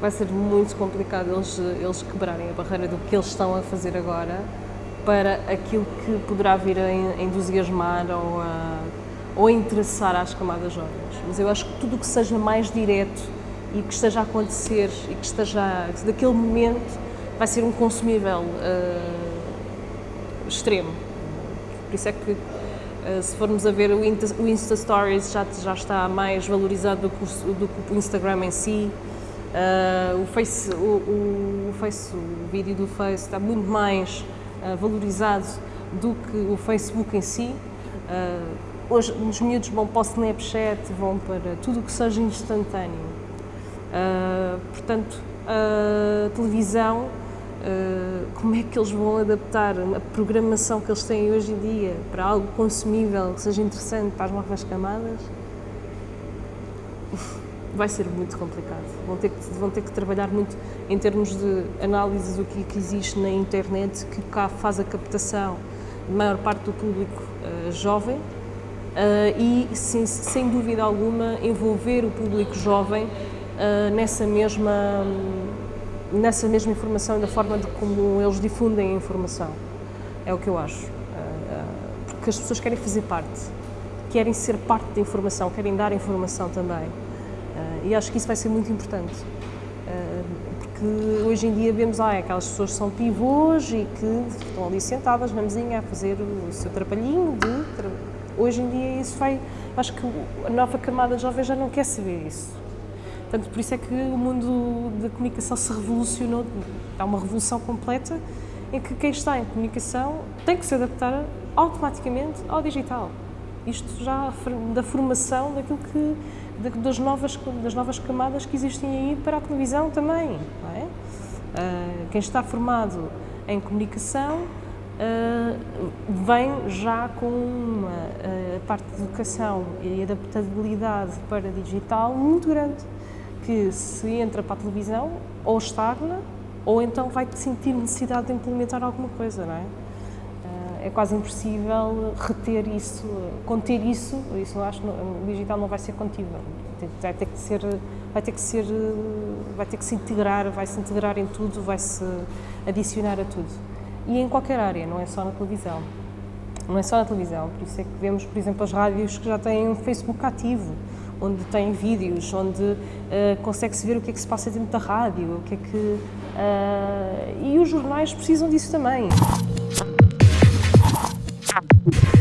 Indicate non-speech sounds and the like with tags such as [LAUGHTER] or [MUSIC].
vai ser muito complicado eles, eles quebrarem a barreira do que eles estão a fazer agora para aquilo que poderá vir a entusiasmar ou a, ou interessar às camadas jovens. Mas eu acho que tudo o que seja mais direto e que esteja a acontecer e que esteja daquele momento vai ser um consumível uh, extremo. Por isso é que uh, se formos a ver o Insta, Stories já, já está mais valorizado do que o Instagram em si. Uh, o, face, o, o, face, o vídeo do Face está muito mais valorizado do que o Facebook em si. hoje os miúdos vão para o Snapchat, vão para tudo o que seja instantâneo. portanto, a televisão Uh, como é que eles vão adaptar a programação que eles têm hoje em dia para algo consumível, que seja interessante para as novas camadas, vai ser muito complicado. Vão ter, que, vão ter que trabalhar muito em termos de análise do que, que existe na internet, que cá faz a captação de maior parte do público uh, jovem uh, e, sem, sem dúvida alguma, envolver o público jovem nessa mesma nessa mesma informação e da forma de como eles difundem a informação. É o que eu acho. Porque as pessoas querem fazer parte, querem ser parte da informação, querem dar informação também. Ah, e acho que isso vai ser muito importante. Porque hoje em dia vemos ah, aquelas pessoas que são pivôs e que estão ali sentadas na mesinha a fazer o seu trapalhinho de... Hoje em dia isso vai... Acho que a nova camada de jovens já não quer saber isso Portanto, por isso é que o mundo da comunicação se revolucionou, há uma revolução completa em que quem está em comunicação tem que se adaptar automaticamente ao digital. Isto já da formação daquilo que, das, novas, das novas camadas que existem aí para a televisão também. É? Uh, quem está formado em comunicação uh, vem já com uma uh, parte de educação e adaptabilidade para digital muito grande que se entra para a televisão ou estagna ou então vai sentir necessidade de implementar alguma coisa, não é? É quase impossível reter isso, conter isso, isso acho o digital não vai ser contível, vai ter que ser, vai ter que ser, vai ter que se integrar, vai se integrar em tudo, vai se adicionar a tudo. E em qualquer área, não é só na televisão. Não é só na televisão, por isso é que vemos, por exemplo, as rádios que já têm um Facebook ativo, onde tem vídeos, onde uh, consegue-se ver o que é que se passa dentro da rádio, o que é que... Uh, e os jornais precisam disso também. Thank [LAUGHS] you.